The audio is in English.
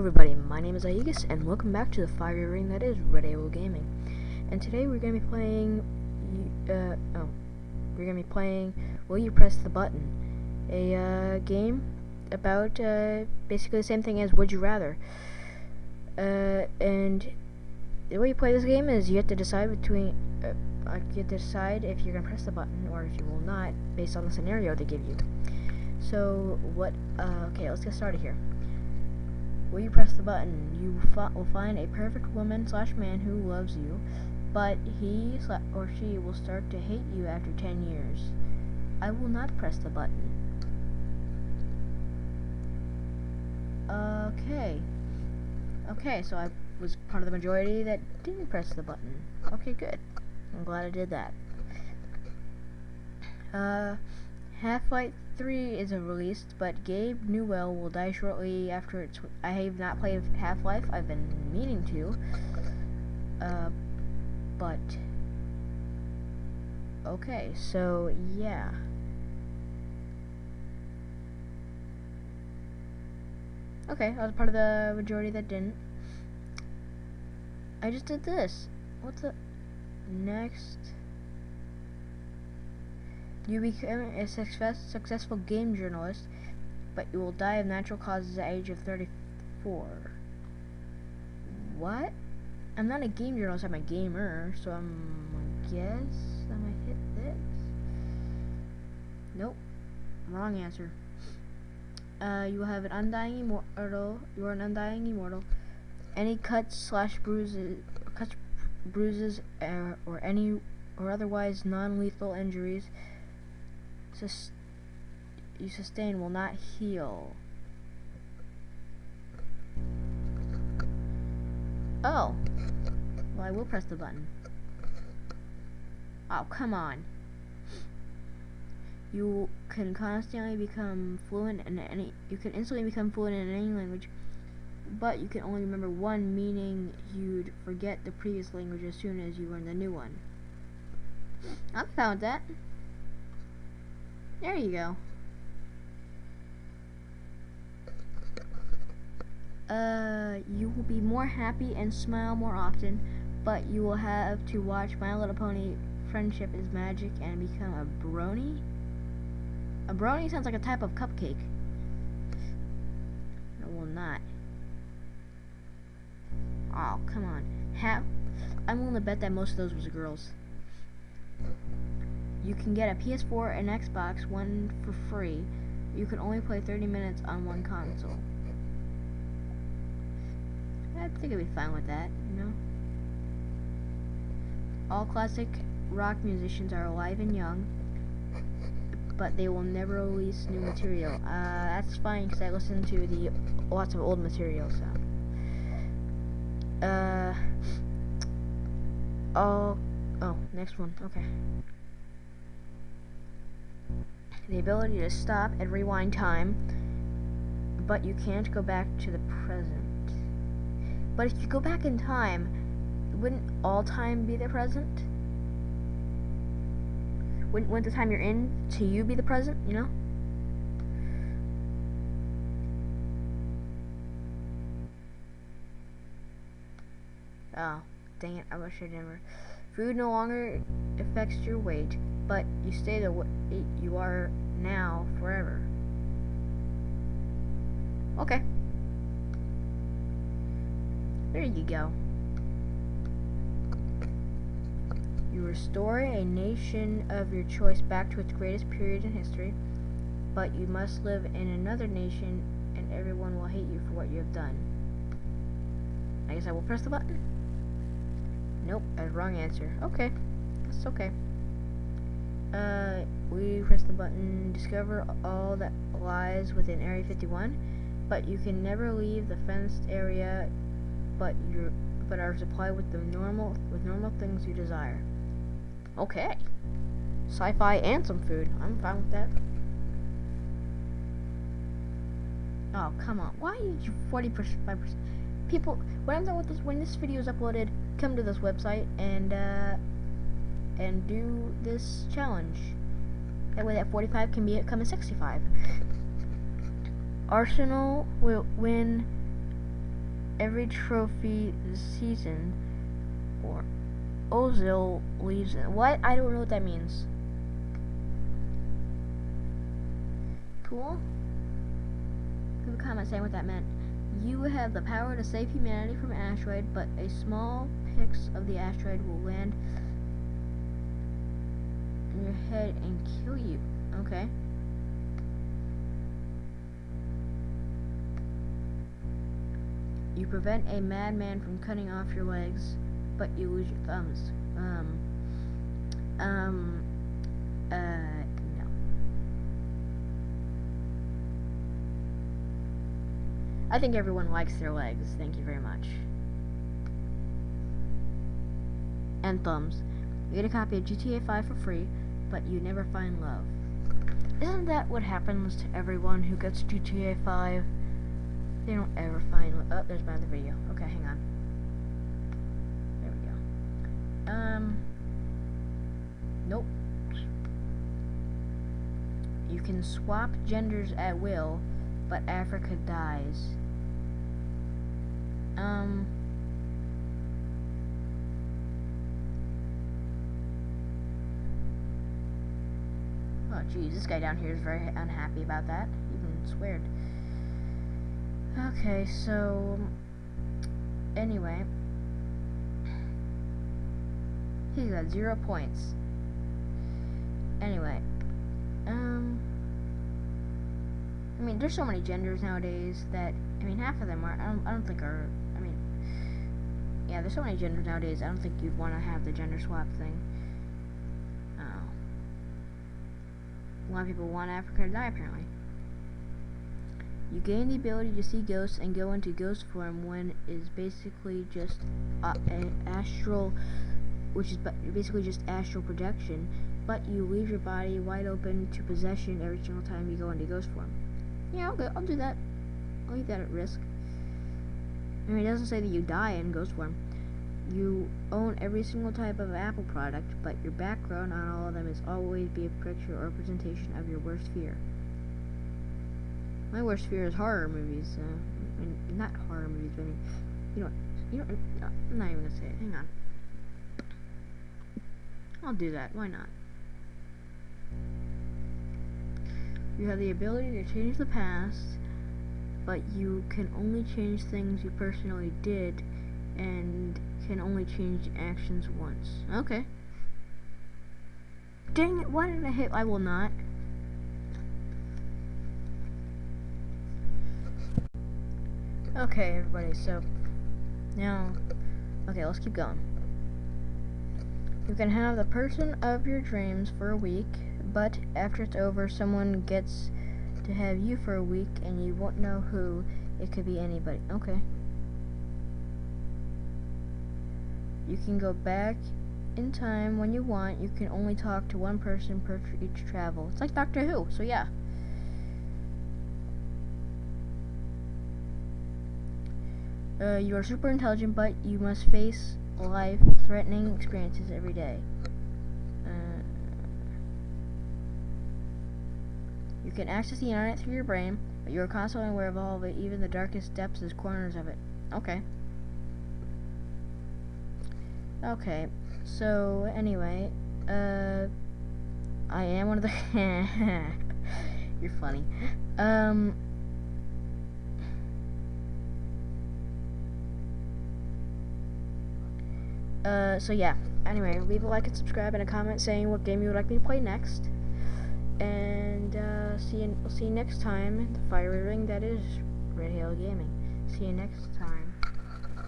everybody, my name is Aegis, and welcome back to the fire ring that is Red AO Gaming. And today we're going to be playing, uh, oh, we're going to be playing Will You Press the Button, a uh, game about uh, basically the same thing as Would You Rather. Uh, and the way you play this game is you have to decide between, uh, you have to decide if you're going to press the button or if you will not, based on the scenario they give you. So, what, uh, okay, let's get started here. Will you press the button? You will find a perfect woman slash man who loves you, but he or she will start to hate you after 10 years. I will not press the button. Okay. Okay, so I was part of the majority that didn't press the button. Okay, good. I'm glad I did that. Uh, Half-Life 3 isn't released, but Gabe Newell will die shortly after it's... I have not played Half-Life. I've been meaning to. Uh, but... Okay, so, yeah. Okay, I was part of the majority that didn't. I just did this. What's the... Next... You become a success, successful game journalist, but you will die of natural causes at the age of 34. What? I'm not a game journalist, I'm a gamer, so I'm, I guess I'm gonna hit this. Nope. Wrong answer. Uh, you will have an undying immortal. You are an undying immortal. Any cuts slash bruises, cuts, bruises, uh, or any or otherwise non-lethal injuries sus you sustain will not heal. Oh. Well, I will press the button. Oh, come on. You can constantly become fluent in any, you can instantly become fluent in any language, but you can only remember one, meaning you'd forget the previous language as soon as you learn the new one. I found that. There you go. Uh, you will be more happy and smile more often, but you will have to watch My Little Pony Friendship is Magic and become a brony? A brony sounds like a type of cupcake. I will not. Oh, come on. Have I'm willing to bet that most of those was girls you can get a PS4 and Xbox One for free. You can only play 30 minutes on one console. I think I'd be fine with that, you know? All classic rock musicians are alive and young, but they will never release new material. Uh, that's fine because I listen to the lots of old material, so. Uh. Oh. Oh, next one. Okay the ability to stop and rewind time, but you can't go back to the present. But if you go back in time, wouldn't all time be the present? Wouldn't, wouldn't the time you're in to you be the present, you know? Oh, dang it, I wish I'd never... Food no longer affects your weight but you stay the way you are now forever. Okay. There you go. You restore a nation of your choice back to its greatest period in history, but you must live in another nation and everyone will hate you for what you have done. I guess I will press the button. Nope, a wrong answer. Okay, that's okay uh, we press the button discover all that lies within Area 51, but you can never leave the fenced area, but you but are supplied with the normal with normal things you desire. Okay, sci-fi and some food. I'm fine with that. Oh come on! Why did you 40 percent? People, when I'm done with this, when this video is uploaded, come to this website and. Uh, and do this challenge. That way that 45 can become a 65. Arsenal will win every trophy this season, or Ozil leaves. What? I don't know what that means. Cool. Leave a comment saying what that meant. You have the power to save humanity from asteroid, but a small pix of the asteroid will land in your head and kill you. Okay. You prevent a madman from cutting off your legs, but you lose your thumbs. Um. Um. Uh. No. I think everyone likes their legs. Thank you very much. And thumbs. You get a copy of GTA 5 for free, but you never find love. Isn't that what happens to everyone who gets GTA 5? They don't ever find love. Oh, there's my other video. Okay, hang on. There we go. Um. Nope. You can swap genders at will, but Africa dies. Um. Oh, geez, this guy down here is very unhappy about that. Even sweared. Okay, so anyway, he got zero points. Anyway, um, I mean, there's so many genders nowadays that I mean, half of them are. I don't. I don't think are. I mean, yeah, there's so many genders nowadays. I don't think you'd want to have the gender swap thing. A lot of people want Africa to die, apparently. You gain the ability to see ghosts and go into ghost form when is basically just uh, an astral, which is basically just astral projection, but you leave your body wide open to possession every single time you go into ghost form. Yeah, I'll, I'll do that. I'll leave that at risk. I mean, it doesn't say that you die in ghost form. You own every single type of Apple product, but your background on all of them is always be a picture or representation of your worst fear. My worst fear is horror movies. Uh, not horror movies, but you know, you know, I'm not even gonna say it. Hang on. I'll do that. Why not? You have the ability to change the past, but you can only change things you personally did, and can only change actions once. Okay. Dang it! Why did I hit? I will not. Okay, everybody, so now, okay, let's keep going. You can have the person of your dreams for a week, but after it's over, someone gets to have you for a week, and you won't know who. It could be anybody. Okay. You can go back in time when you want. You can only talk to one person per each travel. It's like Doctor Who, so yeah. Uh, you are super intelligent, but you must face life-threatening experiences every day. Uh, you can access the internet through your brain, but you are constantly aware of all of it, even the darkest depths and corners of it. Okay. Okay, so anyway, uh, I am one of the. You're funny. Um. Uh, so yeah. Anyway, leave a like and subscribe and a comment saying what game you would like me to play next. And uh, see you. see you next time. The fire ring that is Red Hail Gaming. See you next time.